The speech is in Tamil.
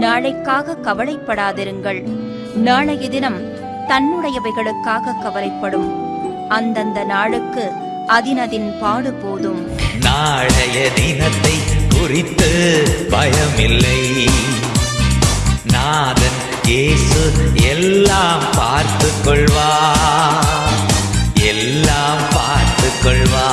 நாளைக்காக கவலைப்படாதிருங்கள். நாளைய தினம் தன்னுடையவைகளுக்காக கவலைப்படும். அந்தந்த நாளுக்கு அதினதின் பாடு போதும். நாளைய தினத்தை குறித்து பயமில்லை. நாதன் இயேசு எல்லாம் பார்த்து கொள்வா எல்லாம் பார்த்து கொள்வா